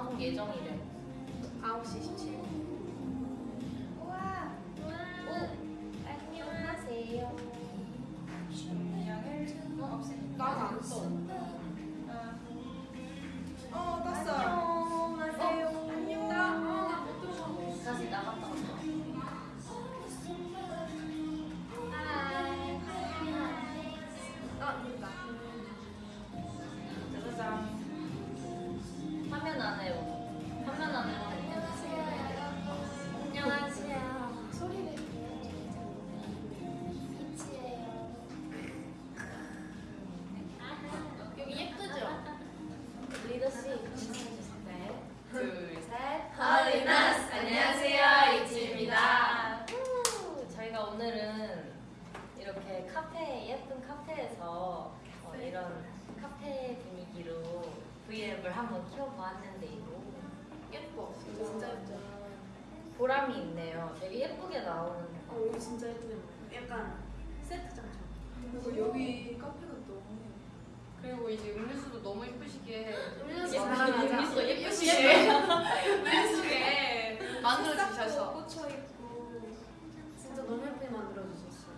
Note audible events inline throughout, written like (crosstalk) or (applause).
방송 예정이래. 9시 17분. 만들어 주셔서 꽂혀 있고 진짜 너무 예쁘게 만들어 주셨어.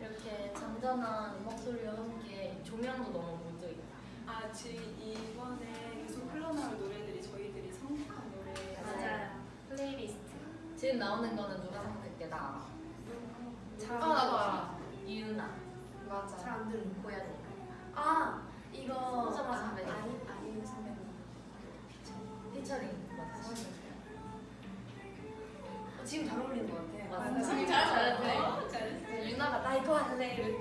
이렇게 잔잔한 목소리와 함께 조명도 너무 무드있다. 아, 지 이번에 계속 흘러나올 노래들이 저희들이 선곡한 노래. 맞아요. 플레이리스트. 지금 나오는 거는 누가 선택해? 나. 잘 아 나도 알아 유나. 맞아 잘 안 들리는 고양이. 아 이거 손잡아 아, 선배님. 아니 아니 선배님. 피처링 맞아. 어, 지금 잘 어울리는 것 같아. 맞아. 맞아. 잘 잘했네. 어, 잘했어. 유나가 나 이거 할래.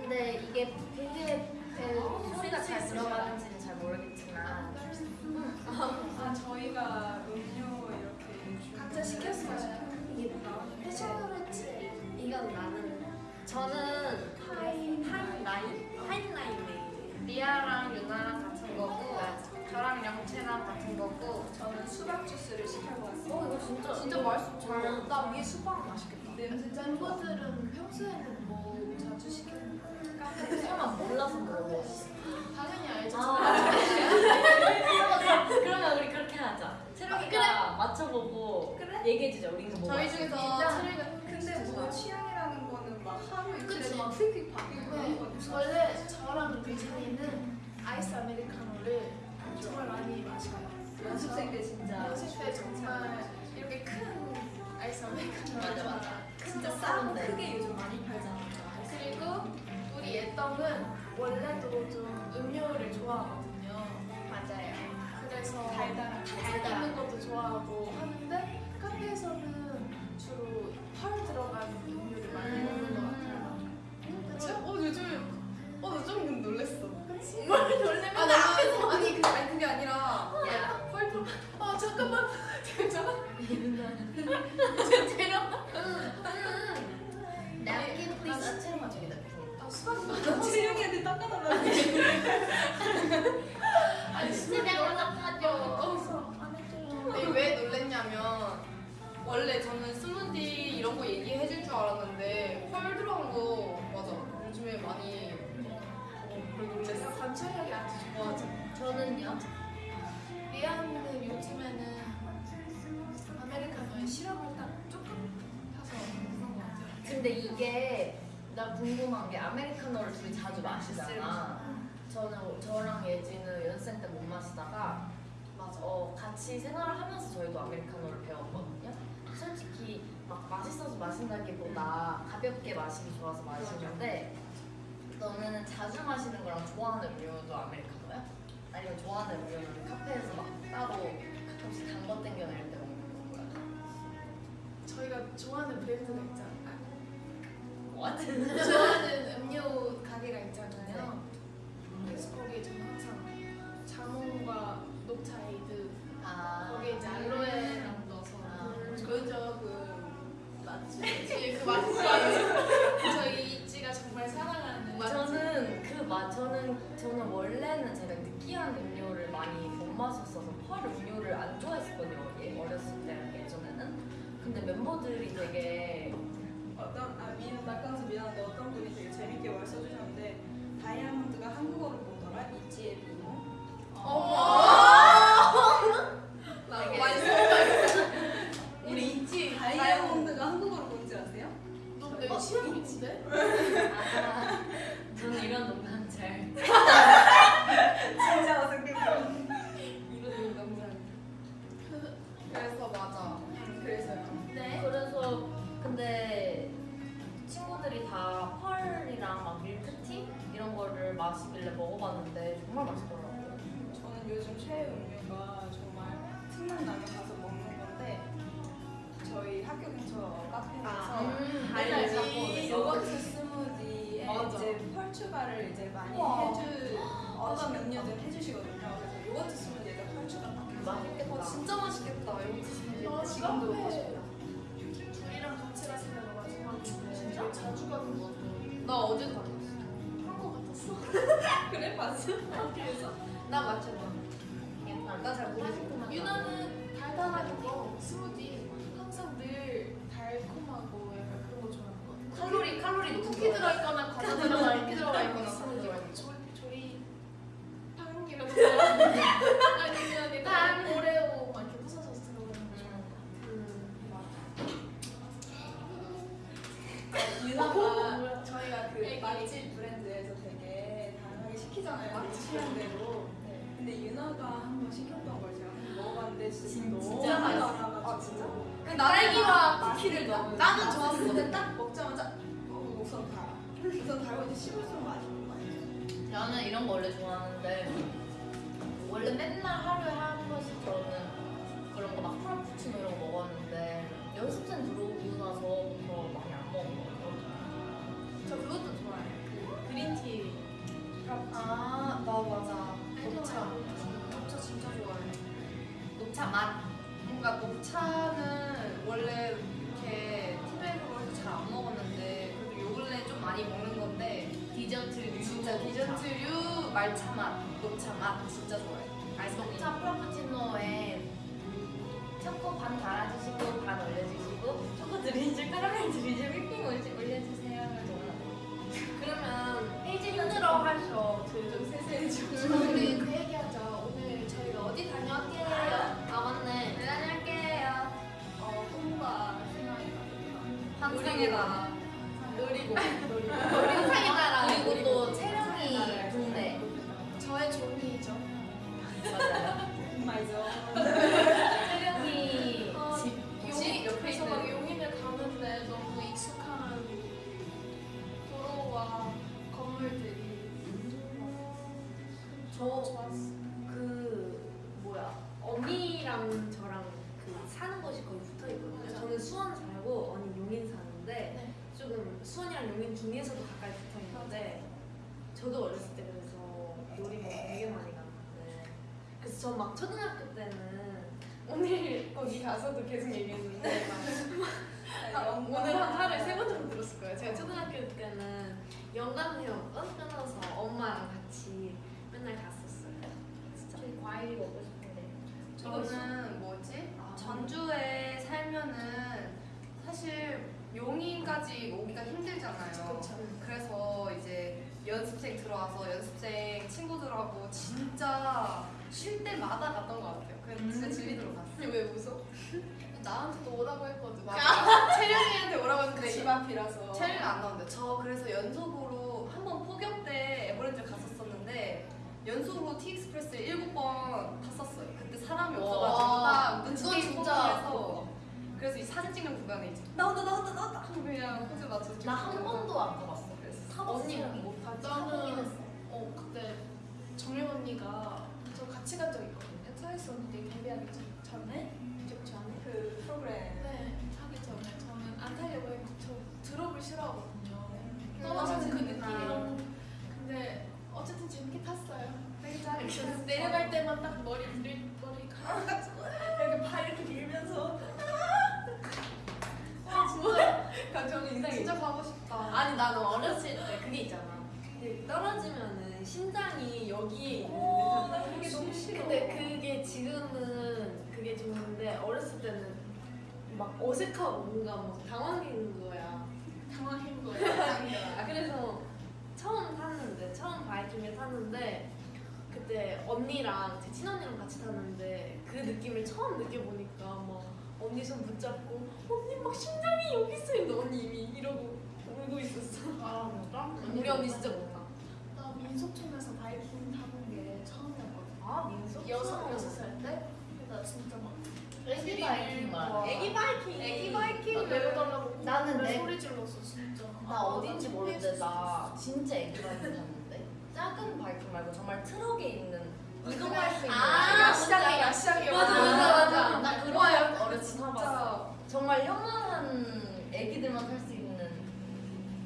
근데 이게 되게 그 소리가 잘 들어가는지는 잘 모르겠지만 아, 저희가 음료 이렇게 각자 시켰어요. 이게 뭐야? 패션으로 치. 이건 나는 저는 하이 하이 라인 하이 라인 리아랑 유나랑 같은 거고 저랑 영채랑 같은 거고 저는 수박 주스를 시켜봤어요. 어 이거 진짜 진짜 맛있어 잘. 나 위에 수박 맛있겠다. 냄새 멤버들은 평소에는 뭐 자주 시키는 거? 설마 몰라서 물어봐 당연히 알죠. 아 (laughs) 그러면 우리 그렇게 하자 채령이가 맞춰보고 그래? 얘기해주자 우리 이거 뭐 저희. 중에서 체리가 근데 뭐 취향이라는 거는 막 하루 이틀에. 막 휙휙 바뀌고 그런 네, 거니까. 원래 저랑 유진이는 아이스 아메리카노를 정말 많이 마셔요. 연습생 때 진짜 연습 때 정말 이렇게 큰 아이스 아메리카노 맞아, 맞아. 진짜 큰 싸고 거 크게 요즘 많이 팔잖아. 그리고 우리 예떡은 원래도 좀 음료를 좋아하거든요. 맞아요 그래서 달달한 탄산 있는 것도 좋아하고 하는데 카페에서는 주로 펄 들어간 음료를 많이 먹는 것 같아요. 그치? 어 요즘에 어나 좀 놀랬어 뭘 놀래면 아, 나 앞에서 아니 그 아니 그게 아니라 야펄 들어. 아 잠깐만. (laughs) 괜찮아? napkin 아, please 채령아 저기 napkin 아 수박이 많아. 채영이한테 닦아달라고. 아니 해줘요. 아니, 왜 놀랬냐면 원래 저는 스무디 이런 거 얘기해 줄 줄 알았는데 펄 들어간 거 맞아 요즘에 많이 어, 그래 놀랬어 제가 관찰력이 아주 좋아져. 저는요 리안은 요즘에는 아메리카노에 시럽을 딱 조금 타서 먹는 것 같아요. 근데 이게 나 궁금한 게 아메리카노를 둘이 자주 마시잖아. 저는 저랑 예지는 연습생 때 못 마시다가 맞아. 어, 같이 생활을 하면서 저희도 아메리카노를 배웠거든요. 솔직히 막 맛있어서 마신다기보다 가볍게 마시기 좋아서 마시는데 너는 자주 마시는 거랑 좋아하는 음료도 아메리카노야? 아니면 좋아하는 음료는 카페에서 막 따로 가끔씩 단거 땡겨낼 때 먹는 거야? 저희가 좋아하는 브랜드가 있잖아요. What? (laughs) 좋아하는 음료 가게가 있잖아요. 그래서 거기에 저는 항상 자몽과 녹차 에이드 아 거기에 이제 알로에랑 넣어서 아. 그죠 그 맞지 그 맞지 저희 이지가 정말 사랑하는 저는 그 맛, 저는 저는 원래는 제가 느끼한 음료를 많이 못 마셨어서 펄 음료를 안 좋아했었거든요. 예, 어렸을 때 예전에는. 근데 멤버들이 되게 어떤 아 미안 낚아서 미안한데 어떤 분이 되게 재밌게 말 써주셨는데 다이아몬드가 한국어로 보더라 이지의 미모. 되게 어. 아, 우리 있지? 다이아몬드가 한국어로 뭔지 아세요? 너 내가 시험 미치네? 봤어? 학교에서? 나 맞춰봐. 나잘 모르겠구나. 유나는 달달한 거 스무디 항상 늘 달콤하고 약간 그런 거 좋아하는 거 같아. 칼로리 칼로리 높은 쿠키 거. 들어있거나 과자 들어가 쿠키 들어가 있거나 스무디 들어가 같은 조, 조리 빵이라든가 아니면 약간 오레오 막 이렇게 부서져서 들어가는 거 유나가 저희가 그. 맛집 브랜드에서 시키잖아요. 맛집하는 대로. 근데 유나가 한 번 시켰던 걸 제가 먹어봤는데 진짜, 너무 맛있어. 아, 진짜? 근데 딸기와 쿠키를 넣어. 나는 좋았어. 근데 딱 먹자마자 어, 우선 달아. 우선 달고 이제 씹을수록 맛있는 거예요. 나는 이런 거 원래 좋아하는데 원래 맨날 하루에 한 번씩 저는 그런 거 막 프라푸치노 이런 거 먹었는데 연습생 들어오고 나서부터 많이 안 먹은 거 같아요. 저 그것도. 그. 아, 나 맞아. 녹차. 녹차 진짜 좋아해. 녹차 맛. 뭔가 녹차는 원래 이렇게 티백으로 해서 잘 안 먹었는데 그래도 요 근래 좀 많이 먹는 건데 디저트류. 진짜 디저트류 말차 맛, 녹차 맛 진짜 좋아해. 아이스크림. 녹차 프라푸치노에 초코 반 달아주시고 반 올려주시고 초코 드리즐, 카라멜 드리즐, 휘핑 올려주세요. 그러면 페이지 힘들어 하셔. 좀 세세해지고. 우리 그 얘기하자. 오늘 저희가 어디 다녀왔게요? 아 맞네. 네, 다녀올게요. 어, 꿈과 희망이 한상이다. 노리고 노리고 한상이다라. 그리고 또 채령이 동네. 저의 종이죠. 맞아요. (laughs) 맞아. 때는 영감회원권 끊어서 엄마랑 같이 맨날 갔었어요. 진짜. 저희 과일이 먹고 싶은데. 저는 뭐지? 아. 전주에 살면은 사실 용인까지 오기가 힘들잖아요. 그쵸. 그래서 이제 연습생 들어와서 연습생 친구들하고 진짜 쉴 때마다 갔던 것 같아요. 그래서 진짜 질리도록 갔어요. 왜 웃어? (laughs) 나한테도 오라고 했거든. (laughs) 채령이한테 오라고 했는데 집 앞이라서. 체력이 안 나오는데 저 그래서 연속으로 한번 폭염 때 에버랜드 갔었었는데 연속으로 T Express를 일곱 번 탔었어요. 그때 사람이 없어가지고 와, 딱 눈치 진짜 그래서 이 사진 찍는 구간에 이제 나온다 나온다 나온다 하고 그냥 포즈 맞춰서 나 한 번도 안 가봤어. 타봤어. 언니 못 타지. 나는-. 어 그때 정연 언니가 저 같이 간 적 있거든요. 트와이스 언니들 데뷔하기 전- 전 에좀 전에. 그 프로그램. 네 하기 전에 저는 안 타려고 했고 저 drop을 싫어하거든요. 음, 떨어지는 그 그렇구나. 느낌. 근데 어쨌든 재밌게 탔어요. 되게 잘했어요. (laughs) 내려갈 때만 딱 머리 들 머리 가가지고 (laughs) 이렇게 파 이렇게 밀면서. 감정 인상이. 진짜 가고 싶다. 아니 나는 어렸을 때 그게 있잖아. 떨어지면은 심장이 여기에 있는데 나 그게 너무 싫어. 근데 그게 지금은 그게 좋은데 어렸을 때는 막 어색하고 뭔가 막 당황인 거야. 당황한 거예요. 아, 그래서 처음 탔는데 처음 바이킹을 탔는데 그때 언니랑 제 친언니랑 같이 탔는데 그 느낌을 처음 느껴보니까 막 언니 손 붙잡고 언니 막 심장이 여기 있어 있는데 언니 이미 이러고 울고 있었어. 아 진짜? 우리 언니 진짜 못타. 나 민속촌에서 바이킹 타본 게 처음이었거든. 아 민속. 여섯 여섯 살 때. 나 진짜 막 애기 바이킹 말. 애기 바이킹. 애기 나 바이킹 내려달라고 나는 내 내- 소리 질렀어 진짜. 나 어딘지 모르는데 나 진짜 애기 바이킹 탔는데 작은 바이킹 말고 정말 트럭에 있는 이동할 수 있는 아, 야시장에 야시장에 맞아, 맞아, 맞아. 나 그런 와, 거 어렸을 때 타봤어. 정말 요만한 애기들만 탈 수 있는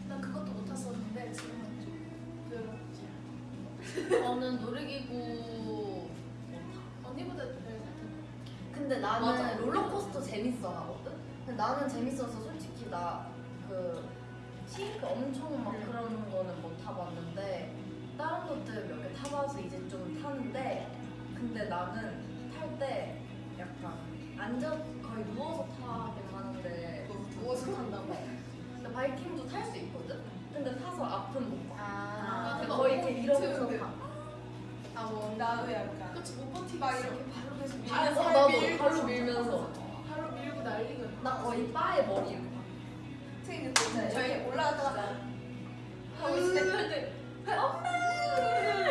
난 그것도 못 탔었는데 지금은 좀 그렇지. (laughs) 저는 놀이기구 언니보다. 근데 나는 맞아. 롤러코스터 재밌어 하거든? 근데 나는 재밌어서 솔직히 나그 싱크 엄청 막 그런 거는 못 타봤는데 다른 것들 몇 개 타봐서 이제 좀 타는데 근데 나는 탈 때 약간 앉아 거의 누워서 타긴 하는데 누워서 탄다고? 근데 바이킹도 탈 수 있거든? 근데 타서 앞은 못 봐. 아, 근데 그거 거의 이렇게 트- 타. 아, 뭐 나도 약간 그치 못 버티겠어. 막 이렇게 발로 계속 밀 아, 밀면서 나도 밀고 발로. 밀면서. 발로 밀고 날리거든. 나 거의 바에 머리 이렇게 트이는 거 있잖아요. 저희 올라갔다가 하고 있을 때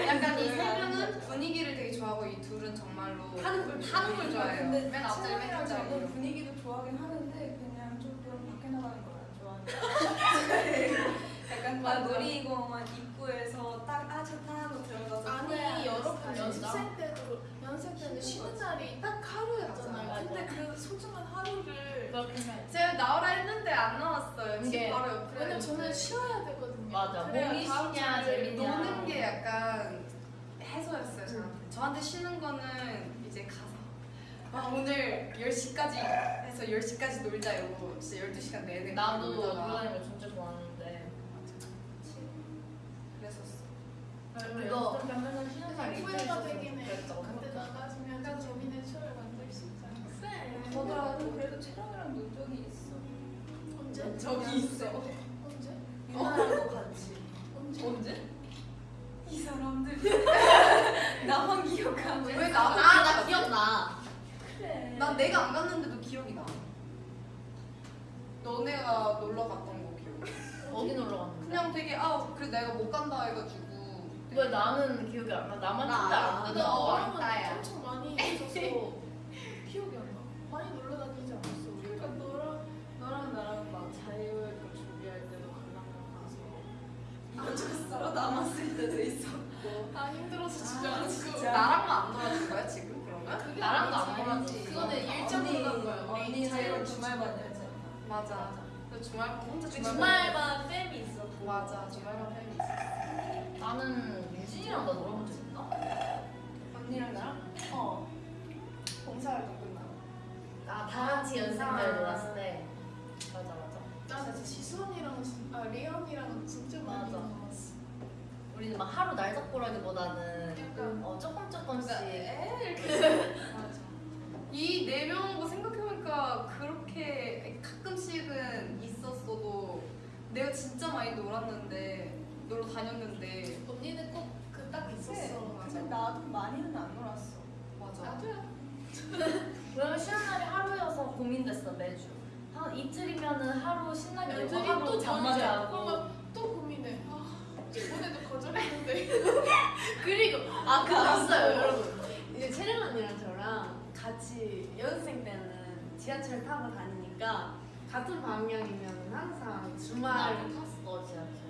약간 이 세 명은 분위기를 되게 좋아하고 이 둘은 정말로 타는 걸 타는 걸 좋아해요. 근데 맨 앞자리 맨 앞자리. 분위기도 좋아하긴 하는데 그냥 조금 밖에 나가는 걸안 좋아하는 (laughs) 약간 막 놀이공원 입구에서 딱아 좋다 하고 들어가서 아니 여러분. 연습생 때도 연습생 때는 쉬는 날이 딱 하루였잖아요. 소중한 하루를 제가 나오라 했는데 안 나왔어요. 집 이게- 바로 옆에. 왜냐면 저는 쉬어야 되거든요. 맞아. 몸이 쉬냐, 재밌냐. 노는 게 약간 해소였어요. 저한테. 저한테 쉬는 거는 이제 가서 아, 오늘 10시까지 해서 10시까지 놀자 이러고 진짜 12시간 내내 나도 놀다가 놀라는 거 진짜 좋아하는데 그랬었어. 쉬는 날 후회가 되긴 해. 생각해. 나가시면 좀 재밌는 추억을. 저도 그래도 채령이랑 논 적이 있어. 언제? 저기 있어. 언제? 유나랑도 같이. 언제? 언제? 이 사람들 (laughs) 나만 기억하고 왜 나도 아 나 기억나. 그래. 난 내가 안 갔는데도 기억이 나. 너네가 놀러 갔던 거 기억해. 어디 놀러 갔는데? 그냥 되게 아 그래 내가 못 간다 해가지고. 왜 나는 기억이 안 나? 나만 나 진짜. 안 나. 너 어랑은 왕따야. 엄청 많이 있어서 (laughs) 이것저것 남았을 때도 있었고. 아 힘들어서 집에 아, 안 진짜. 가고. 나랑만 안 놀아준 거야 지금 그러면? 그게 나랑도 안. 놀았지. 그거는 일정으로 간 거야. 우리 언니 자유를 자유 주말만 열잖아. 맞아. 그 주말반 혼자 그 주말반. 주말반 쌤이 있었고 맞아 주말반 팬이 있어. 나는 유진이랑 나 놀아본 적 있나? 언니랑 나랑? 어. 봉사활동 끝나고. 아다 같이 연습생들 놀았을 때. 맞아 맞아. 나 진짜 지수언니랑 진- 아 리언이랑 진짜 많이 맞아. 놀았어. 우리는 막 하루 날 잡고라기보다는 약간 어, 조금 조금씩. (laughs) 맞아. 이 네 명거 생각해보니까 그렇게 가끔씩은 있었어도 내가 진짜 많이 놀았는데 놀러 다녔는데 언니는 꼭 그 딱 있었어. 근데 나도 많이는 안 놀았어. 맞아. 나도야. 왜냐면 쉬는 날이 하루여서 고민됐어 매주. 한 이틀이면은 하루 신나게 놀고 하루 또 잠만. 자고. 또 고민해. 아 이번에도 거절했는데. (laughs) 그리고 아 그거 있어요 여러분 이제 채령 언니랑 저랑 같이 연습생 때는 지하철 타고 다니니까 같은 방향이면 항상 주말 나도 탔어 지하철.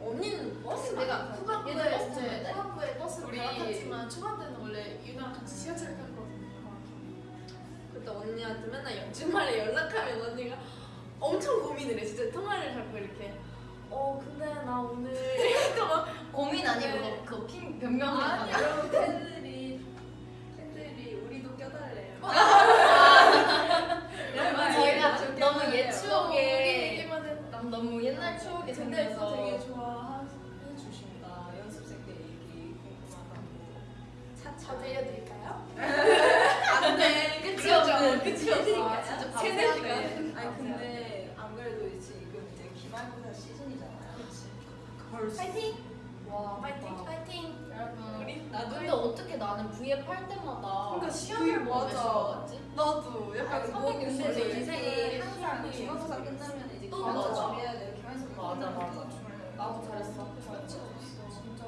언니는 버스 내가 후반부에 버스? 후반부에 버스를 우리- 갈아탔지만 초반 때는 원래 유나랑 같이 지하철 탔거 든요. 그때 언니한테 맨날 주말에 연락하면 언니가 엄청 고민을 해. 진짜 통화를 잡고 이렇게. 어 근데 나 오늘 (laughs) 고민 아니고 그거 그거 핑 변명을 아니 하는 여러분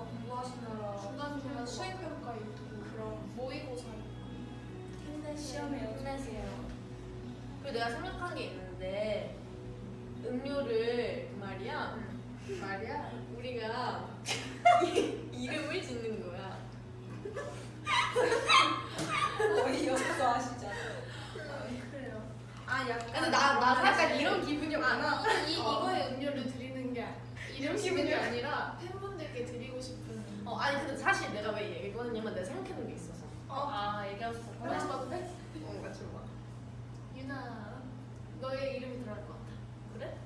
뭐 공부하시느라 중간중간 수행평가 있고 그런 모의고사 힘내세요. 시험에 네. 힘내세요. 그리고 내가 생각한 게 있는데 음료를 그 말이야 그 말이야 우리가 (laughs) 이름을 짓는 거야. (laughs) 어이없어 하시죠. 아, 아 약간 근데 나, 나 약간 이런 기분이 많아. 이, 이, 어. 이거에 음료를 드리는 게 이런 기분이 아니라 팬 어 아니 근데 사실 내가 왜 얘기했냐면 내가 생각해둔 게 있어서. 아 얘기하셨어. 맞춰봐도 돼? 어 같이 봐. 유나, 너의 이름이 들어갈 것 같아. 그래?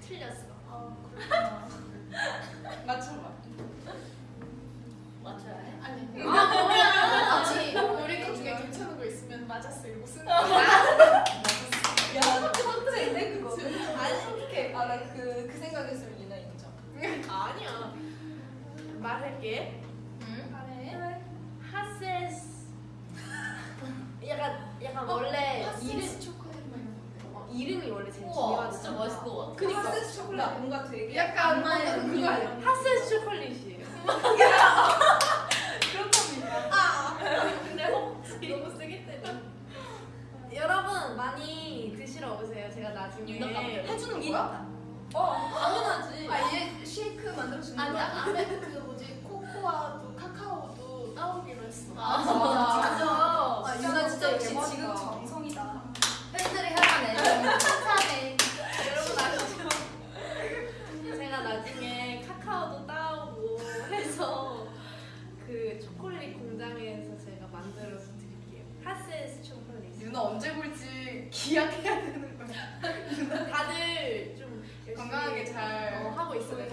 틀렸어. 어, 그렇구나. (laughs) 맞춰봐. 맞춰야 해? 아니, 아 뭐야? 아니, 우리 것 중에 괜찮은 거 있으면 맞았어 이러고 쓰는 거야. 야, 컨트인데 그거. 아니 솔직해. 아나그 그 생각했으면 유나 인정. 아니야. 말할게. 응? 잘해. 하세스. (laughs) 약간 약간 원래 이름 초콜릿. 어, 이름이 원래 제일 중요하잖아. 진짜 멋있을 것 같아. 그니까. 하세스 초콜릿 뭔가 되게 약간 엄마의 그거 아니야? 하세스 초콜릿이에요. (laughs) 근데 혹시 너무 세게 때려. 여러분 많이 드시러 오세요. 제가 나중에 해주는 이- 거야? 어, 당연하지. 아 얘 쉐이크 만들어 주는 아니 거야? 그 코코아도 카카오도 따오기로 했어. 아, 맞아. 아, 유나 진짜 역시. 지금 정성이다. 팬들이 애정 칭찬해. (laughs) 여러분 아시죠? (laughs) 제가 나중에 카카오도 따오고 해서 그 초콜릿 공장에서 제가 만들어서 드릴게요. 하세스 초콜릿. 유나 언제 볼지 기약해야 되는 거야. (laughs) 다들 좀 건강하게 잘 어, 하고 있어요.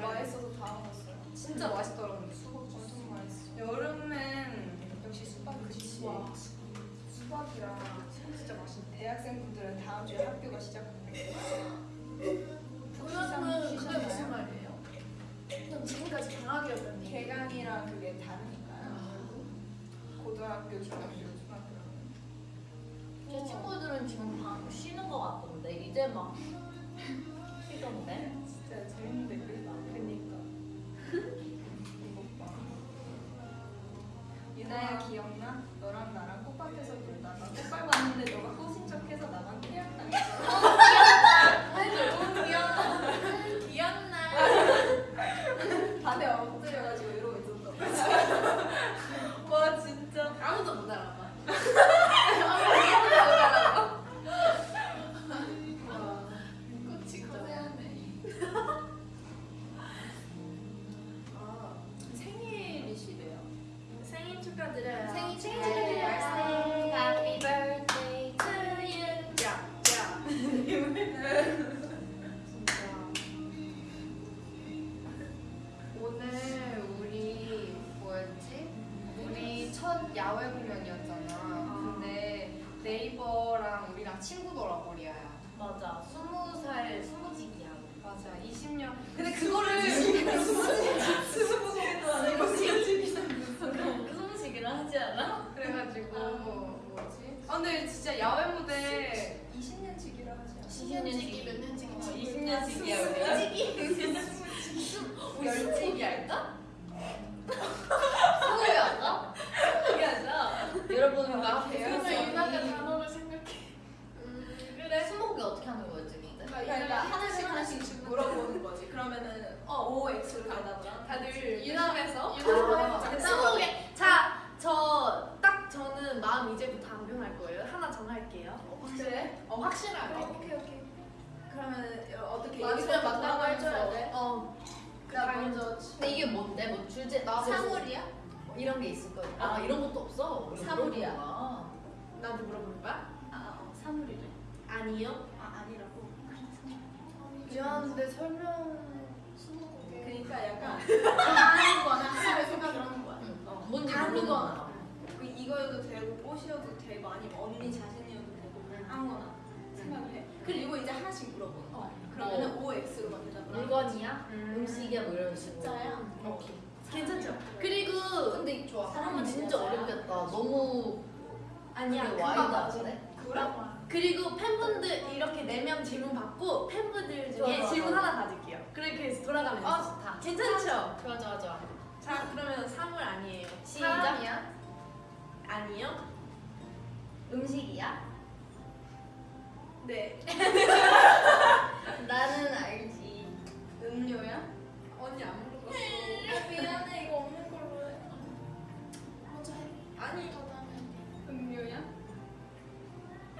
맛있어서. 진짜 맛있더라고. 근데 수박 엄청 맛있어. 여름엔 역시 수박 그치. 와. 수박이랑 진짜 맛있네. 대학생분들은 다음 주에 학교가 시작합니다. 그러면 그게 무슨 말이에요? 전 지금까지 방학이었다니. 개강이랑 그게 다르니까요. 고등학교, 중학교, 중학교. 제 친구들은 지금 방 쉬는 것 같던데 이제 막 쉬던데. 진짜 재밌는 댓 유나야 기억나? 너랑 나랑 꽃밭에서 놀다가 꽃 (laughs) 밟 미안한데 설명 스무고개. 그러니까 약간 아니거나 하나를 생각을 하는 거야. 응. 어, 뭔지 거야. 그 이거여도 되고 꽃이어도 되고 아니면 언니 자신이어도 되고 아무거나 생각을 해. 그리고 이제 하나씩 물어보는 거야. 그러면은 O X로만 대답을 하는 거야. 물건이야? 음 식이야 뭐 이런 식으로. 숫자야? 오케이. 괜찮죠? 그리고 근데 좋아. 사람은 진짜 어렵겠다. 너무 아니야. 와이드 맞지. 하네. 그리고 팬분들 이렇게 네 명 질문 받고 팬분들 중에 좋아, 좋아, 질문 좋아. 하나 받을게요. 그렇게 해서 돌아가면서. 아 좋다. 괜찮죠? 좋아 좋아 좋아. 자 그러면 사물 아니에요. 시작. 사람이야? 아니요. 음식이야? 네. (laughs) 나는 알지. 음료야? 언니 안 물어봤어. 미안해 이거 없는 걸로 해. 먼저 해. 아니. 음료야?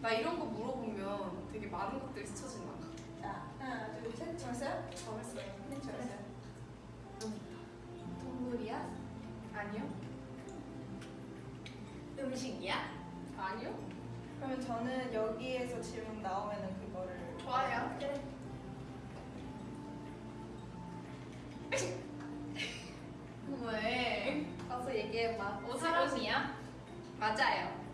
나 이런 거 물어보면 되게 많은 것들이 스쳐진다. 자, 하나, 둘, 셋. 좋았어요? 잘했어요. 네, 좋았어요. 동물이야? 아니요? 음식이야? 아니요? 그러면 저는 여기에서 질문 나오면은 그거를 좋아요. 그래. 왜? 가서 얘기해봐. 어, 사람이야? 맞아요.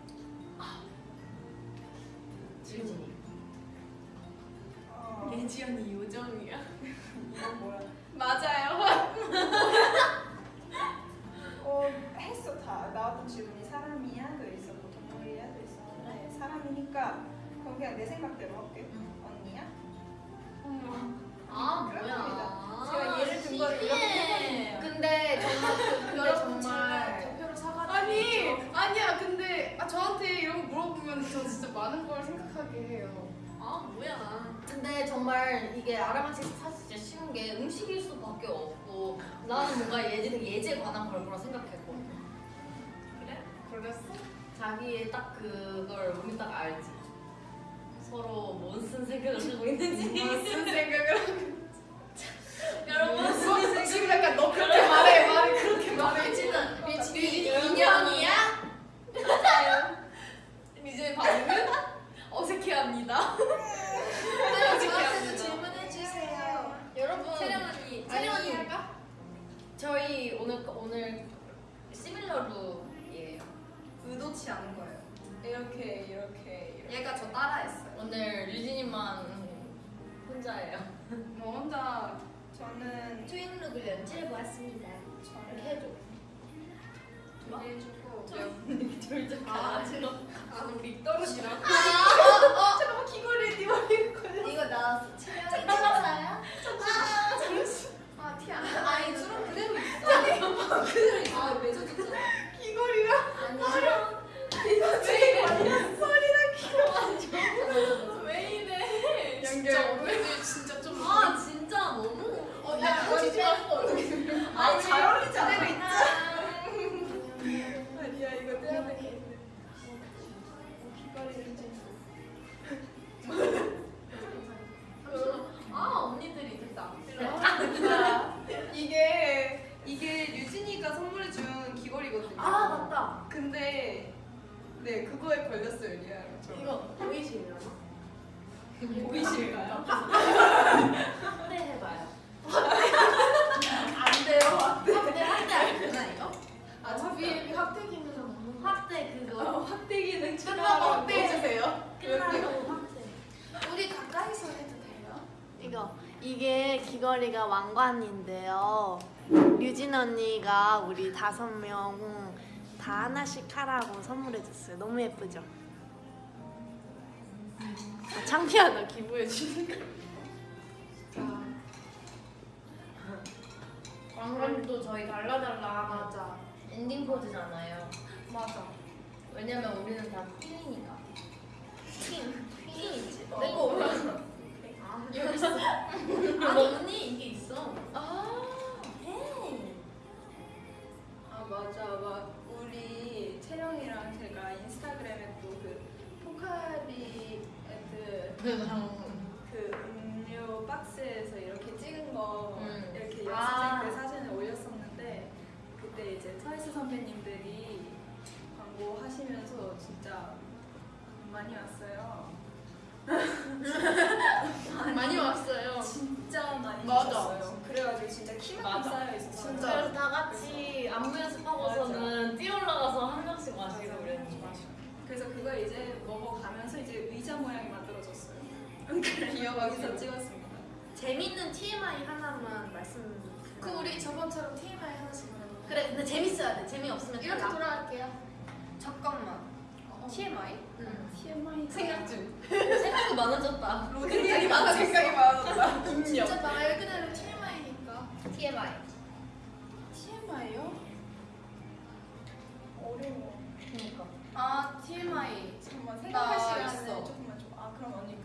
어, 예지언니 요정이야. 이건 뭐야? 맞아요. 어, 했어 다. 나왔던 질문이 사람이야 도 있었고 동물이야 도 있었는데 사람이니까 그럼 그냥 내 생각대로 할게. 언니야? 아 그렇습니다. 제가 예를 든 거를 이렇게 해버리네요. 근데 정말 그- 근데 정말 아니, 아니야. 근데 아, 저한테 이런 거 물어보면 저 진짜 많은 걸 생각하게 해요. 아 뭐야? 근데 정말 이게 알아맞히기 사실 진짜 쉬운 게 음식일 수밖에 없고 나는 뭔가 예지는 예지에 관한 걸 거라 생각했거든. 그래? 그랬어? 자기의 딱 그걸 우리 딱 알지. 서로 뭔 쓴 생각을 하고 있는지. 무슨 생각을 여러분 하고 지금 약간 너 그렇게 말해. 말을 그렇게 말해. 예지는 미진이 인연이야? 맞아요. 이제 반응은 어색해합니다. 저한테도 질문해 주세요. 여러분 채령 언니, 아니, 채령 언니 할까? 저희 오늘 오늘 시밀러 룩이에요. 의도치 않은 거예요. 이렇게 이렇게 이렇게. 얘가 저 따라했어요. 오늘 유진이만 혼자예요. (laughs) 뭐 혼자 저는 트윈룩을 연출해 보았습니다. 저는 해줘. 준비해주고 (laughs) 둘다 아, 가지고. 아 우리 떨어지라고. 잠깐만 귀걸이 네 머리에 걸려. 이거 나왔어. 채령이 맞아요? 아티 안 나. 아니 주름 그대로 있어. (laughs) 그대로 있어. 아 맺어졌잖아. 귀걸이랑 아니야. 이거 제 머리랑 머리랑 귀걸이. 진짜 오늘 진짜 좀. 아 진짜 너무. 어, 야, 그거 진짜 아니 잘 어울리지 않아? 그대로 아니야 이거 떼야 되겠는데. 귀걸이를 좀. 보이실까요? 한대 해봐요. 안 돼요. 확대 확대 알려나 이거? 어차피 확대기는 없는 거. 확대 그거. 확대기는 끝나고 확대해주세요. 끝나고 확대. 우리 가까이서 해도 돼요? 이거 이게 귀걸이가 왕관인데요. 류진 언니가 우리 다섯 명 다 하나씩 하라고 선물해줬어요. 너무 예쁘죠? 아, 창피하다 기부해 주는 거. 왕관도 저희 달라달라 맞아. 엔딩 포즈잖아요. 맞아. 왜냐면 우리는 다 queen이니까. Queen. Queen이지. 내거 올랐어. 아, 여기 있어. 아니 언니 이게 있어. 아. hey. 아 맞아 막 우리 채령이랑 제가 인스타그램에 또 그 포카리 애들 그 음료 박스에서 이렇게 찍은 거 음. 이렇게 아. 연습생 때 사진을 올렸었는데 그때 이제 트와이스 선배님들이 광고 하시면서 진짜 많이 왔어요. (laughs) 많이 왔어요. (laughs) 진짜 많이. 오셨어요. 그래가지고 진짜 맞아. 쌓여 있었어요. 진짜. 그래서 다 같이 안무 연습하고서는 뛰어 올라가서 한 명씩 마시고 그랬는데. 그래서 그걸 이제 먹어가면서 이제 의자 모양이 귀여워서. 여기서 찍었습니다. 재밌는 TMI 하나만 말씀. 그 우리 저번처럼 TMI 하나씩 말해볼까요? 그래 근데 재밌어야 돼. 재미 없으면 이렇게 탈락. 돌아갈게요. 잠깐만. TMI? 응. TMI 생각 중. (laughs) 생각이 많아졌다. 생각이 (laughs) 많아. 생각이 많았다. 진짜 말 그대로 TMI니까. TMI. TMI요? 어려워. 그니까. 아 TMI. 잠깐만 나 생각할 시간을 있어.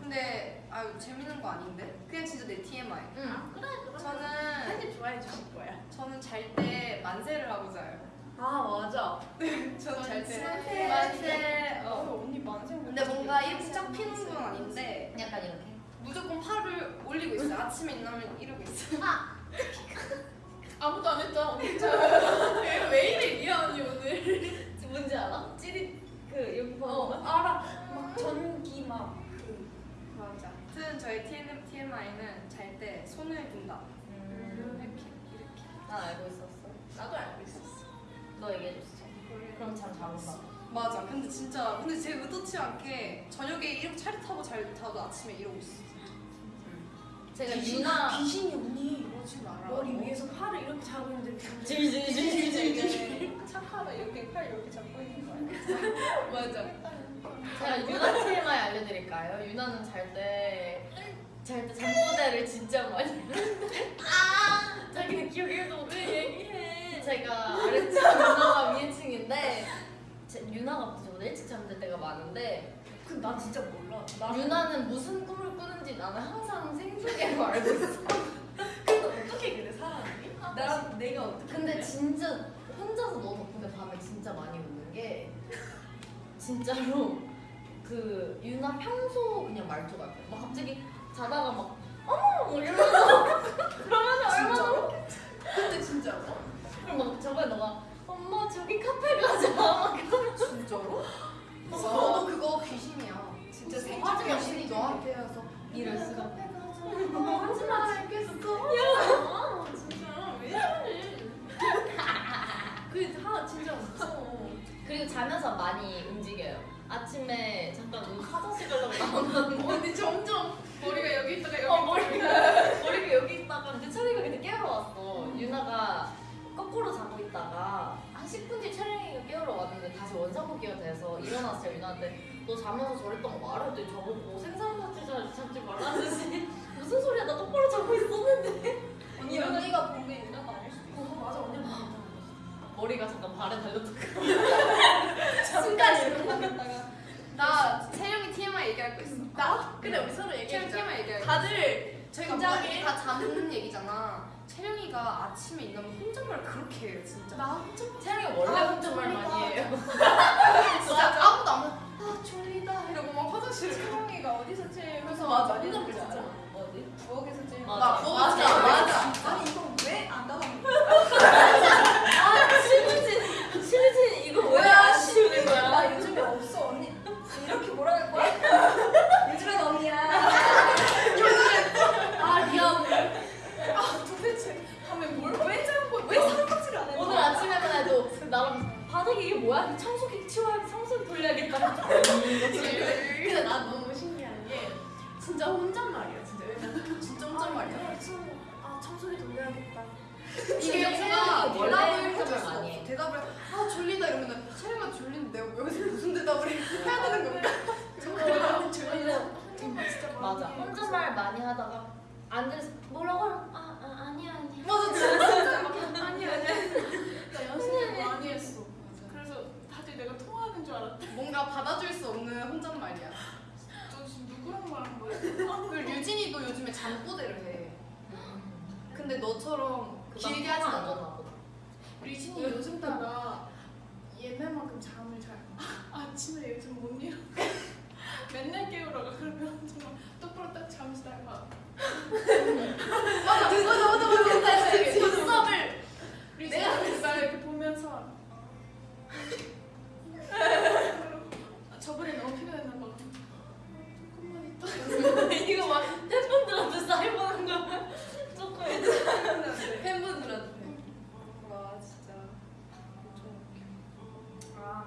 근데 아아 재밌는 거 아닌데? 그냥 진짜 내 TMI. 응. 그래 그래. 저는 한입 좋아해 주실 거야. 저는 잘 때 만세를 하고 자요. 아 맞아. (laughs) 저는 잘 때 만세. 만세. 어, 어. 언니 만세. 근데 뭔가 이렇게 쫙 피는 건 아닌데 약간 이렇게. 무조건 팔을 올리고 있어 요. 아침에 일어나면 이러고 있어요. (laughs) 아무도 안? 언니 저- (laughs) 왜 이래 리아 언니 오늘? 뭔지 알아? 찌릿 그 여기 봐봐. 어 알아. 막 전기 막. 그. 맞아. 아무튼 저희 TM, TMI는 잘 때 손을 둔다. 음. 이렇게 이렇게. 난 알고 있었어. 나도 알고 있었어. 너 얘기해줬어. 그럼 참잘 온다. 맞아. 근데 진짜 근데 제 의도치 않게 저녁에 이렇게 차렷하고 잘 자도 아침에 이러고 있어. 제가 유나 귀신이 언니 그러지 마라. 머리 위에서 팔을 이렇게 잡고 있는데 질질질질질. 착하다 이렇게 팔 이렇게 잡고 있는 거야. (laughs) 맞아. 제가 유나 TMI 알려드릴까요? 유나는 잘 때, 잘때 잠꼬대를 진짜 많이 하는데. 아! 자기는 기억 1도 못해. 얘기해. 제가 아래층 유나가 위에층인데, 제, 유나가 저보다 일찍 잠들 때가 많은데, 근데 난 진짜 몰라. 나 유나는 무슨 꿈을 꾸는지 나는 항상 생중계로 (laughs) 알고 있어. 근데 어떻게 그래 사람이? 나 내가 어떻게? 근데 진짜 혼자서 너 덕분에 밤에 진짜 많이 웃는 게 진짜로 그 유나 평소 그냥 말투 같아. 막 갑자기 자다가 막 어머 뭐 이러면서 (laughs) 그러면서 얼마나 진짜로? 근데 진짜로? 그리고 막 저번에 너가 엄마 저기 카페 가자 (laughs) 막 진짜로? 어. 너도 그거 귀신이야. 진짜 화제야, 귀신이. 너한테 와서 이럴 수가. 원상복귀가 돼서 일어났어요. 유나한테 너 자면서 저랬던 거 말해. 했더니 저보고 생사무사지 잡지 말라는 듯이 무슨 소리야 나 똑바로 자고 있었는데 언니 언니가 본게 유나가 아닐 수도 있어. 어, 맞아 언니 봐. 머리가 잠깐 발에 달렸다. (laughs) (laughs) 순간 이러다가 나 채영이 TMI 얘기할 거 있어. 나? 근데 우리 서로 얘기해보자. TMI 얘기할 거. 다들 저희가 긴장해. 다 자는 얘기잖아. 채영이가 아침에 일어나면 혼잣말 그렇게 해요 진짜. 나 혼자 채영이가 원래 아, 혼잣말. 많이 해요. 진짜 (laughs) 아무도 안 와. 아 졸리다 이러고 막 화장실에 가. 채영이가 어디서 제일 그래서 맞아 맞아 진짜 어디? 부엌에서 제일 맞아. 나 부엌에서 맞아. 제일 맞아. 아니 이거 왜 안 나가는 거야? (laughs) 아 실진 실진 이거 뭐야 씌우는 거야? 나 요즘에 없어 언니 이렇게 몰아갈 거야? 요즘엔 (laughs) 언니야 아 리아 아 도대체 밤에 뭘왜 자고 왜 설거지를 안 해? 오늘 아침에만 해도 나랑 바닥에 이게 뭐야? 청소기 치워야 청소기 돌려야겠다. 근데 난 너무 신기한 게 진짜 혼잣말이야 진짜 왜냐면 진짜 혼잣말이야 아 청소기 돌려야겠다 이게 진짜 원래 대답을 해줄 수 없어. 해. 대답을 아 졸리다 이러면 채영이가 졸린데 내가 여기서 무슨 대답을 해야 되는 건가? 정말 졸리다 혼잣말 진짜 많이 맞아. 해. 혼잣말 많이 하다가 안 돼서 뭐라고 아, 아 아니야 아니야. 맞아 진짜 막 아니 아니 나 연습을 많이 했어 그래서 다들 내가 통화 하는 줄 알았대 뭔가 받아줄 수 없는 혼잣말이야. 너 지금 누구랑 말한 거야? 그리고 류진이도 요즘에 잠꼬대를 해. 근데 너처럼 길게 하진 안 않아. 리진이 요즘 따라 옛날만큼 잠을 잘 아, 아침에 요즘 못 일어 (laughs) 맨날 깨우러 가 그러면 정말 똑바로 딱 잠시다가 맞아 맞아 맞아 맞아. 눈썹을 리진이 날 이렇게 보면서 아, 저번에 너무 피곤했나 봐. 조금만 있다 (laughs) 이거 막 팬분들한테 사인보는 거 조금 이제 팬분들한테. 와 진짜 좀 아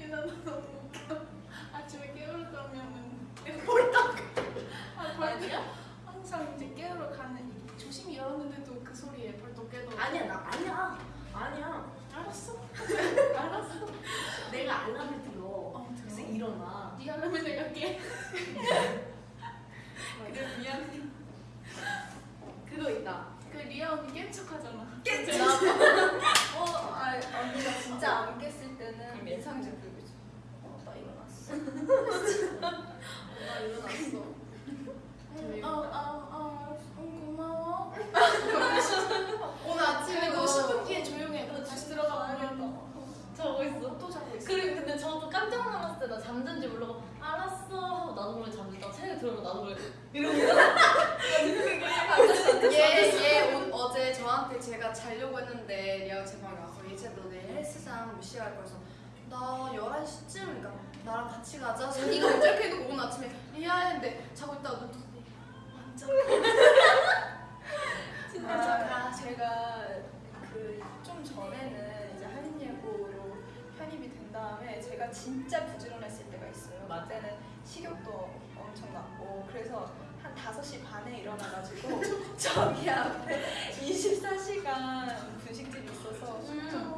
얘나 너 너무 웃겨 아침에 깨우러 가면은 볼딱 아 벌떡 항상 이제 깨우러 가는 조심히 열었는데도 그 소리에 벌떡 깨더라고 아니야 나 아니야 아니야. 알았어 알았어 내가 알람을 들어. 어 그래서 들어 일어나. 네 알람을 내가 깨 그래 미안해. 그거 있다. 그 리아 언니 깬 척하잖아 어, 아, 언니가 진짜 안 깼을 때는 인상이 좀 들고 있어. 어, 나 일어났어. 나 일어났어. 어어어 고마워. 오늘 아침에도 그리고 10분 뒤에 조용해. 그리고 다시 들어가 보면 자고 있어. 또 자고 있어. 그리고 근데 저도 깜짝 놀랐을 때 나 잠든지 모르고 알았어 하고 나도 모르게 잠들다가 책에 들어가 나도 모르게 이러고 얘얘 어제 저한테 제가 자려고 했는데 얘가 제 방에 와서 얘 진짜 너 내일 헬스장 몇 시에 갈 거라서 나 11시쯤 그러니까 나랑 같이 가자 자기가 먼저 이렇게 해놓고 오늘 아침에 미안했는데 자고 있다가 눈 떴더니 완전 아, 제가 전에는 이제 한인예고로 편입이 된 다음에 제가 진짜 부지런했을 때가 있어요. 맞아. 그때는 식욕도 엄청 났고 그래서 한 5시 반에 일어나가지고 (laughs) 저기 앞에 24시간 분식집이 있어서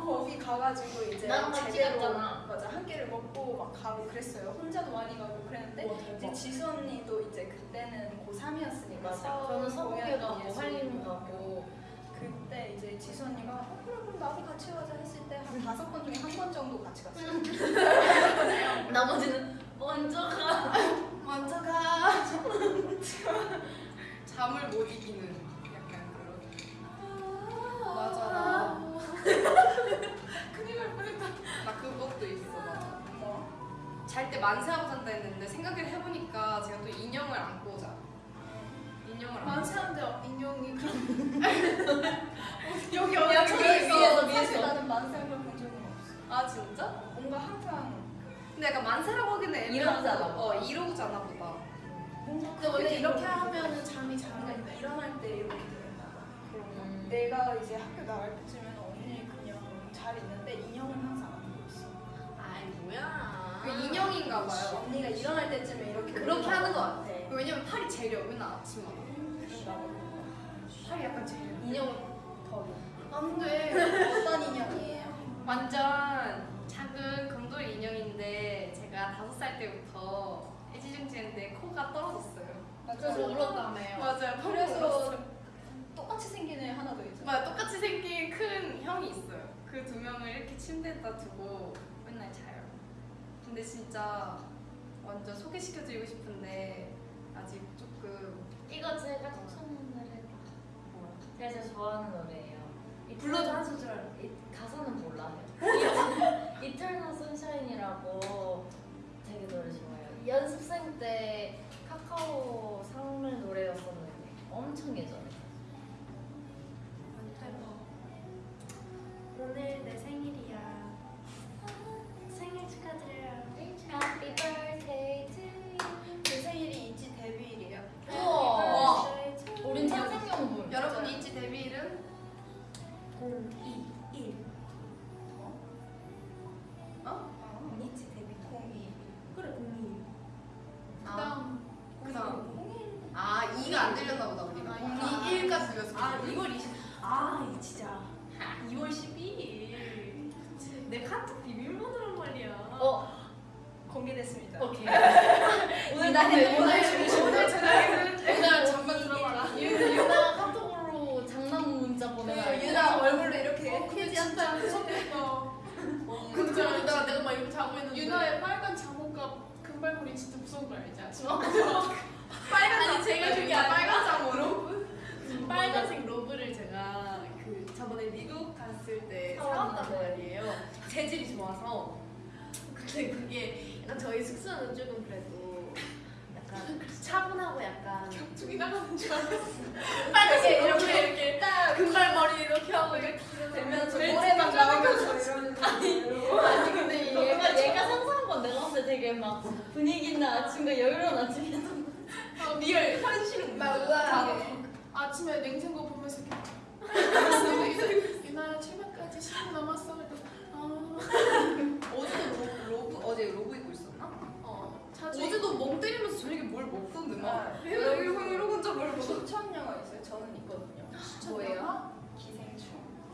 거기 가가지고 이제 제대로. 맞아 한 끼를 먹고 막 가고 그랬어요. 혼자도 많이 가고 그랬는데 이제 지수 언니도 이제 그때는 고3이었으니까 맞아. 저는 서북에 가고 한림 가고 그때 이제 지수 언니가 어, 그래 그럼 나도 같이 가자 했을 때 한 다섯 번 중에 한 번 정도 같이 갔어요. (laughs) 나머지는 먼저 가. 먼저 가 (laughs) 잠을 못 이기는 약간 그런 맞아 (laughs) 큰일 날 뻔했다. 나 그것도 있어 뭐? 잘 때 만세하고 잔다 했는데 생각을 해보니까 제가 또 인형을 안고 자 인형을 자 만세한데 인형이 그럼 (laughs) 여기 야, 여기 위에서, 사실. 나는 만세한 걸본 적은 없어. 아 진짜? 뭔가 항상 근데 약간 만세라고 하기는 않아 어 이러잖아 보다 근데 원래 이렇게 하면은 잠이 잘 오는데. 일어날 때 이렇게 되나 봐. 음. 내가 이제 학교 나갈 때쯤에는 언니 그냥 잘 있는데 인형은 항상 안고 있어. 아이 뭐야. 그 인형인가 봐요 언니가 일어날 때쯤에 이렇게 그렇게 하는 것 같아. 왜냐면 팔이 제려 맨날 아침마다. 팔이 약간 제려 인형을 더 안돼 어떤 인형이에요? 완전 작은 금돌이 인형인데 제가 다섯 살 때부터 애지중지했는데 코가 떨어졌어요 그래서 울었다며요. 맞아요 그래서 똑같이 생긴 애 하나 더 있어. 맞아 똑같이 생긴 큰 형이 있어요. 그 두 명을 이렇게 침대에다 두고 맨날 자요. 근데 진짜 완전 소개시켜드리고 싶은데 아직 조금 이거 제가 추천하는 노래다. 제가 제일 좋아하는 노래예요. 이 불러줘 한 소절. 이 가사는 몰라요. (laughs) 이터널 선샤인이라고 되게 노래 좋아요. 연습생 때 카카오 상을 노래였었는데 엄청 예전에. 오늘 내 생일이야. 생일 축하드려요. Happy birthday 천생연분. 여러분 이지 데뷔일은 021. 어? 이지 데뷔 02. 그래 02. 아 그다음 아 2가 안 들렸나 보다 우리가 아, 2, 1까지 들렸어. 아 2월 20. 아 이거 진짜. 2월 12일. 내 카톡 비밀번호란 말이야. 어, 공개됐습니다. 오케이. 오늘 나 오늘 오늘 저녁에는 오늘 잠깐 들어봐라. 유- 유나가 카톡으로 장난 문자 보내라. 그 유나 얼굴로 이렇게 어, 근데 진짜 무섭겠다. 근데 그러다가 내가 막 이렇게 자고 있는데 유나의 빨간 잠옷과 금발머리 진짜 무서운 거 알지? 아침 빨간 아니, 제가 그게 아니라 빨간 장으로 빨간색 로브를 제가 그 저번에 미국 갔을 때 사왔단 사왔단 말이에요. 재질이 좋아서. 근데 그게 약간 저희 숙소는 조금 그래도 약간 차분하고 약간 격투기 나가는 줄 알았어. 빨간색 이렇게 이렇게 딱 금발머리 이렇게 하고 이렇게 되면서 벨트 노래방 딱 나오면서 이러는 아니 근데 얘가 얘가 상상한 건 내가 봤을 때 되게 막 분위기 있는 아침과 여유로운 아침이었던 거. 어, real 현실은 막 우아하게. 아침에 냉장고 보면서 이렇게 유나야 출근까지 10분 남았어. 그래서 아, 어제도 로, robe 어제 robe 입고 있었나? 어, 자주 어제도 멍 때리면서 저녁에 뭘 먹던데 막 아, 이러고 이러고 이러고 혼자 뭘 먹어 추천 영화 있어요. 저는 있거든요. 뭐예요? 기생충.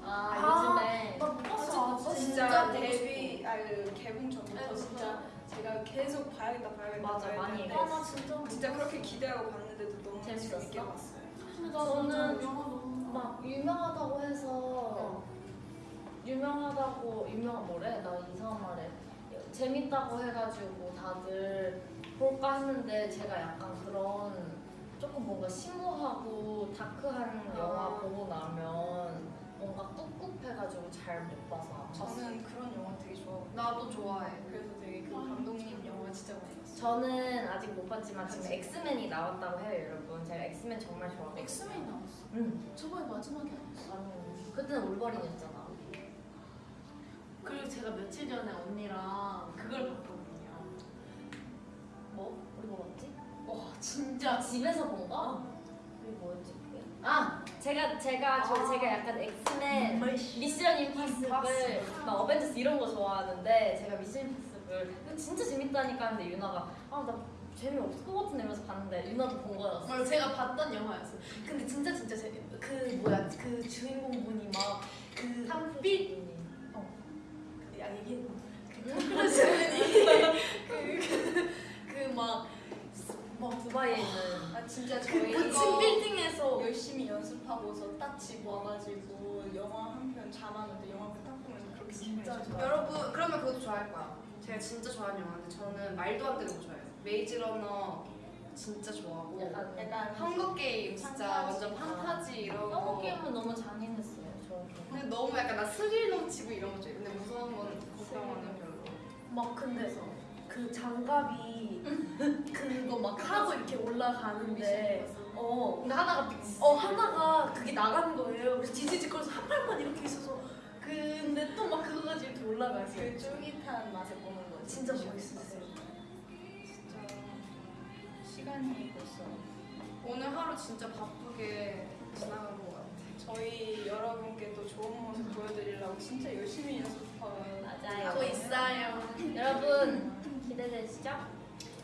아, 아, 요즘에 나못 봤어. 진짜, 진짜 보고 데뷔 아그 개봉 전부터 네, 진짜 계속 봐야겠다 봐야겠다 맞아, 많이 했는데. 아, 나 진짜 못 진짜 그렇게 기대하고 봤는데도 너무 재밌었어? 재밌게 봤어요. 봤어. 저는 진짜 영화 너무 막 유명하다고 해서 유명하다고 유명한 뭐래? 나 이상한 말해. 재밌다고 해가지고 다들 볼까 했는데 제가 약간 그런 조금 뭔가 심오하고 dark한 영화 보고 나면 뭔가 꿉꿉해가지고 잘 못 봐서 봤어요. 저는 그런 영화 되게 좋아하고 나도 좋아해. 그래서 되게 그 감독님 영화 진짜 많이 봤어요. 저는 아직 못 봤지만 지금 엑스맨이 나왔다고 해요 여러분. 제가 엑스맨 정말 좋아하거든요. 엑스맨이 나왔어. 응. 저번에 마지막에 나왔어. 아니 그때는 울버린이었잖아. 그리고 제가 며칠 전에 언니랑 그걸 봤거든요. 뭐? 우리 뭐 봤지? 와 진짜 집에서 본 거? 우리 뭐였지? 아 제가 제가 저 아. 제가 약간 엑스맨 미션 임파서블. 막 어벤져스 이런 거 좋아하는데 제가 미션 임파서블 이거 진짜 재밌다니까 하는데 유나가 아 나 재미없을 것 같은데 이러면서 봤는데 유나도 본 거였어 맞아 제가 봤던 영화였어. 근데 진짜 진짜 재, 그 뭐야 그 주인공 분이 막그 탐필 야 이게 응? 그러시 분이 그그막막 두바이에 있는 아 진짜 그 저희 고층 이거 빌딩에서 열심히 연습하고서 딱 집 와가지고 영화 한편 잠하는데 영화 딱 보면 그렇게 진짜 좋아요. 여러분 그러면 그것도 좋아할 거야. 제가 진짜 좋아하는 영화인데 저는 말도 안 되는 거 좋아해요. 메이즈 러너 진짜 좋아하고 약간 약간 헝거 게임 진짜 완전 판타지 이런 거. 헝거 게임은 너무 잔인했어요 저는 근데 너무 약간 나 스릴 넘치고 이런 거 좋아해. 근데 무서운 건 걱정하는 별로. 막 근데 그 장갑이 (laughs) 그거 막 하고 이렇게 올라가는데 어 근데 하나가 빅스 어 하나가 그게 나가는 거예요. 그래서 지지직거려서 한 팔만 이렇게 있어서 근데 또 막 그거 가지고 이렇게 올라가서 그 쫄깃한 맛을 보는 거 진짜 멋있었어요. 진짜 시간이 벌써 오늘 하루 진짜 바쁘게 지나간 것 같아. 저희 여러분께 또 좋은 모습 보여드리려고 진짜 열심히 연습하고 맞아요 하고 있어요. 여러분 되시죠?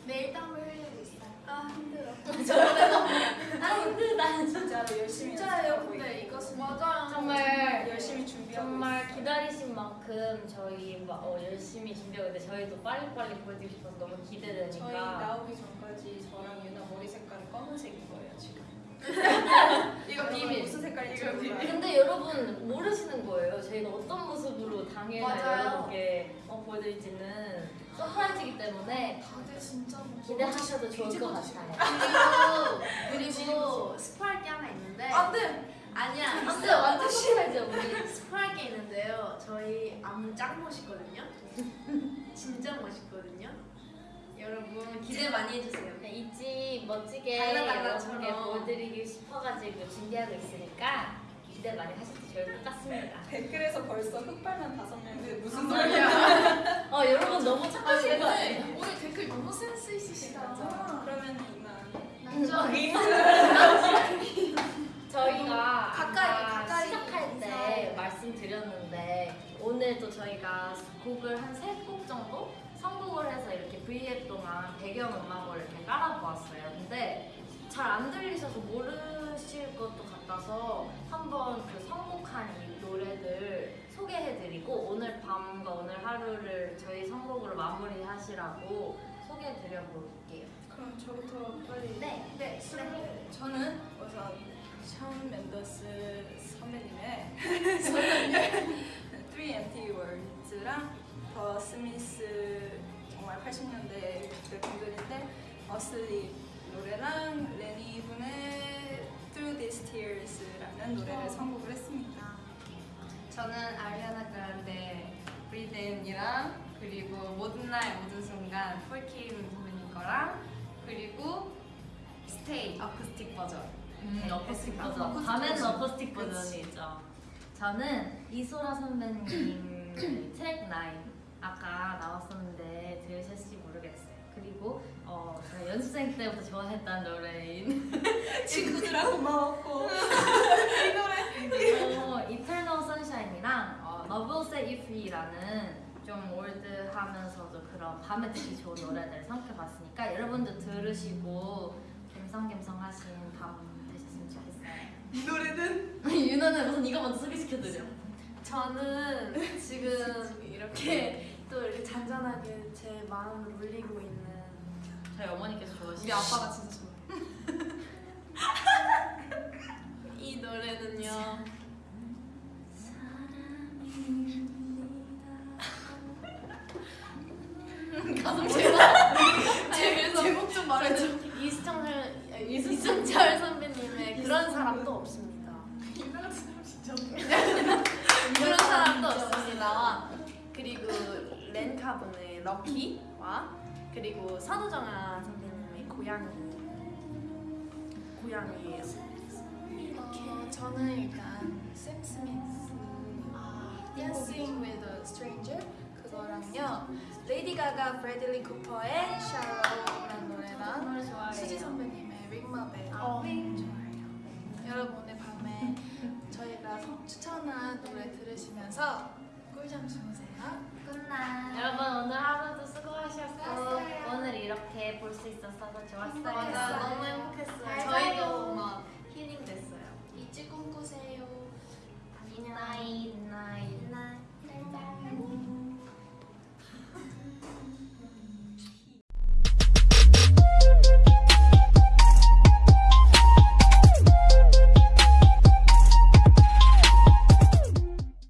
매일 땀을 흘리고 있어요. 아 힘들어 (laughs) 아 힘들다 (laughs) 진짜로 열심히 진짜예요. 근데 이것은 맞아요. 정말 열심히 준비하고 정말 있어요. 기다리신 만큼 저희 막 어, 열심히 준비하고 있는데 저희도 빨리빨리 보여드리고 싶어서 너무 저희 기대되니까 나오기 전까지 저랑 유나 머리 색깔은 검은색인 거예요 지금 (laughs) 이거 비밀. 무슨 색깔인지 이거 비밀. 근데 여러분 모르시는 거예요 저희가 어떤 모습으로 당일날. 여러분께 어, 보여드릴지는 surprise이기 때문에 다들 진짜 기대하셔도 좋을 것 같아요 그리고 그리고 스포할 게 하나 있는데 안돼. 아니야 있어요. 완전 싫어하죠 우리 스포할 게 있는데요. 저희 안무 짱 멋있거든요. 진짜 멋있거든요. 여러분 기대 많이 해주세요. 네, 이집 멋지게 달라달라처럼. 여러분께 보여드리고 싶어가지고 준비하고 있으니까 기대 많이 하셔도 좋을 것 같습니다 댓글에서 벌써 흑발만 다섯 명인데 무슨 무슨 소리야 소리야? (laughs) 어 여러분 너무 착하신 거 아니에요? 근데 오늘 댓글 너무 센스 있으시다. 그러면 이만 저희가 가까이, 가까이 시작할 때. 말씀드렸는데 오늘도 저희가 곡을 한 세 곡 정도 선곡을 해서 이렇게 V앱 동안 배경 음악을 이렇게 깔아보았어요. 근데 잘 안 들리셔서 모르실 것도 같아 서 한번 그 선곡한 이 노래들 소개해드리고 오늘 밤과 오늘 하루를 저희 선곡으로 마무리하시라고 소개해드려볼게요. 그럼 저부터 빨리 네. 네. 네, 저는 우선 션 멘더스 선배님의 (laughs) 3MT 월즈랑 더 스미스 정말 80년대 그 분들인데 Asleep 노래랑 LANY 분의 Through These Tears라는 노래를 선곡을 했습니다. 저는 아리아나 그란데 breathin이랑 그리고 모든 날 모든 순간 폴킴 선배님 거랑 그리고 Stay 어쿠스틱 버전 음, 네, 어쿠스틱 어쿠스틱 버전. 밤에는 어쿠스틱 그치. 버전이 있죠. 저는 이소라 선배님 (clears throat) 9 아까 나왔었는데 들으셨을 연습생 때부터 좋아했던 노래인 (laughs) 친구들하고 (laughs) Sunshine이랑 어, Love Will Set You Free라는 좀 올드하면서도 그런 밤에 듣기 좋은 노래들을 선택해봤으니까 여러분도 들으시고 갬성갬성 하신 밤 되셨으면 좋겠어요. 이 노래는 (laughs) 유나는 우선 이거 먼저 소개시켜드려. 저는 지금 이렇게 또 이렇게 잔잔하게 제 마음을 울리고 있는 저희 어머니께서 좋아하시는 우리 아빠가 진짜 좋아 (laughs) 이 노래는요. 제목 제목 좀 말해줘. 이승철 이승철 선배님의 그런 사람도 없습니다. 이상한 사람 진짜 (laughs) 그런 사람도 없습니다. 그리고 렌카분의 럭키와 그리고 선우정아 선배님의 고양이 고양이예요. 어, 저는 일단 샘 스미스 아, Dancing with a Stranger 그거랑요 레이디 가가 브래들리 쿠퍼의 Shallow라는 노래랑. 수지 선배님의 링마벨 어. 좋아해요. 여러분 오늘 밤에 저희가 선- 추천한 노래 들으시면서 꿀잠 주무세요. 굿나 여러분 오늘 하루도 수고하셨고 수고하셨어요. 오늘 이렇게 볼 수 있어서 좋았어요. 맞아, 너무 행복했어요. 저희도 막 힐링 됐어요. 이치 꿈꾸세요. 안녕. 나이 나이 나이.